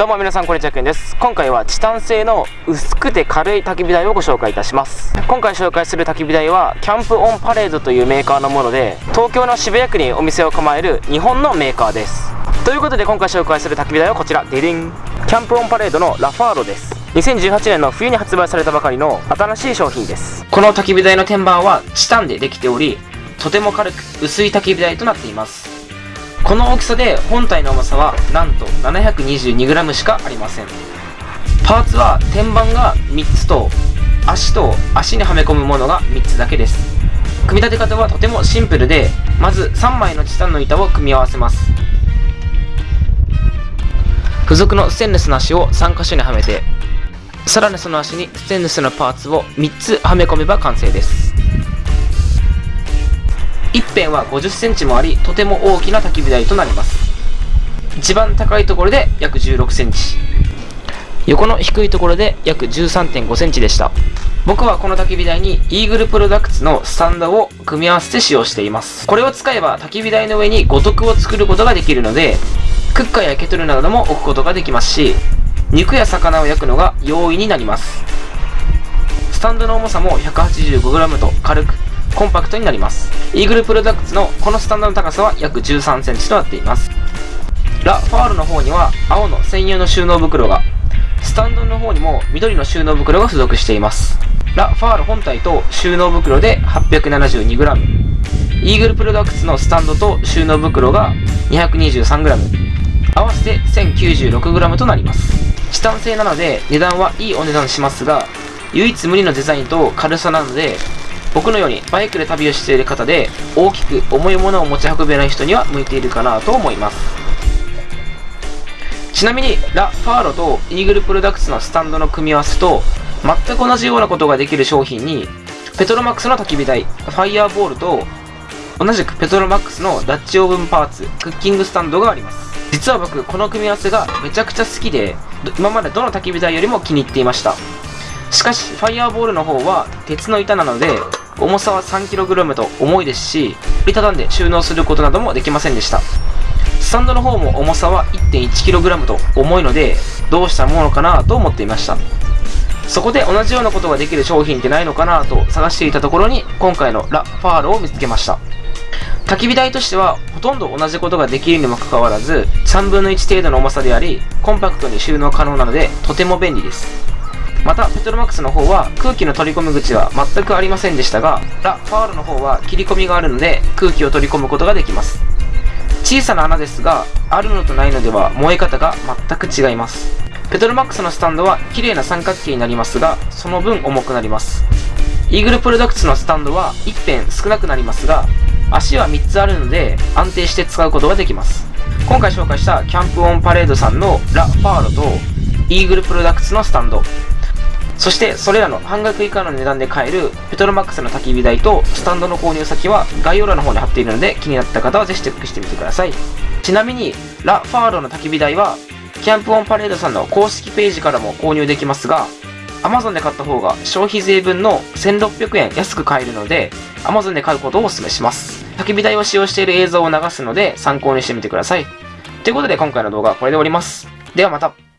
どうも皆さんこんにちはけんです。今回はチタン製の薄くて軽い焚き火台をご紹介いたします。今回紹介する焚き火台はキャンプオンパレードというメーカーのもので東京の渋谷区にお店を構える日本のメーカーです。ということで今回紹介する焚き火台はこちら。デリン。キャンプオンパレードのラファーロです。2018年の冬に発売されたばかりの新しい商品です。この焚き火台の天板はチタンでできておりとても軽く薄い焚き火台となっています。この大きさで本体の重さはなんと 722g しかありません。パーツは天板が3つと足と足にはめ込むものが3つだけです。組み立て方はとてもシンプルでまず3枚のチタンの板を組み合わせます。付属のステンレスの足を3箇所にはめてさらにその足にステンレスのパーツを3つはめ込めば完成です。一辺は50センチもありとても大きな焚き火台となります。一番高いところで約16センチ。横の低いところで約13.5センチでした。僕はこの焚き火台にイーグルプロダクツのスタンドを組み合わせて使用しています。これを使えば焚き火台の上に五徳を作ることができるのでクッカーやケトルなども置くことができますし肉や魚を焼くのが容易になります。スタンドの重さも 185g と軽くコンパクトになります。イーグルプロダクツのこのスタンドの高さは約13センチとなっています。ラ・ファールの方には青の専用の収納袋が、スタンドの方にも緑の収納袋が付属しています。ラ・ファール本体と収納袋で 872g。イーグルプロダクツのスタンドと収納袋が 223g。合わせて 1096g となります。チタン製なので値段はいいお値段しますが、唯一無二のデザインと軽さなので僕のようにバイクで旅をしている方で大きく重いものを持ち運べない人には向いているかなと思います。ちなみにラ・ファーロとイーグルプロダクツのスタンドの組み合わせと全く同じようなことができる商品にペトロマックスの焚き火台ファイヤーボールと同じくペトロマックスのダッチオーブンパーツクッキングスタンドがあります。実は僕この組み合わせがめちゃくちゃ好きで今までどの焚き火台よりも気に入っていました。しかしファイヤーボールの方は鉄の板なので重さは 3kg と重いですし、折りたたんで収納することなどもできませんでした。スタンドの方も重さは 1.1kg と重いので、どうしたものかなと思っていました。そこで同じようなことができる商品ってないのかなと探していたところに、今回のラ・ファールを見つけました。焚き火台としては、ほとんど同じことができるにもかかわらず、3分の1程度の重さであり、コンパクトに収納可能なので、とても便利です。またペトロマックスの方は空気の取り込み口は全くありませんでしたがラ・ファールの方は切り込みがあるので空気を取り込むことができます。小さな穴ですがあるのとないのでは燃え方が全く違います。ペトロマックスのスタンドは綺麗な三角形になりますがその分重くなります。イーグルプロダクツのスタンドは一辺少なくなりますが足は3つあるので安定して使うことができます。今回紹介したキャンプオンパレードさんのラ・ファーロとイーグルプロダクツのスタンド。そしてそれらの半額以下の値段で買えるペトロマックスの焚き火台とスタンドの購入先は概要欄の方に貼っているので気になった方はぜひチェックしてみてください。ちなみにラ・ファーロの焚き火台はキャンプオンパレードさんの公式ページからも購入できますが Amazon で買った方が消費税分の1600円安く買えるので Amazon で買うことをお勧めします。焚き火台を使用している映像を流すので参考にしてみてください。ということで今回の動画はこれで終わります。ではまた。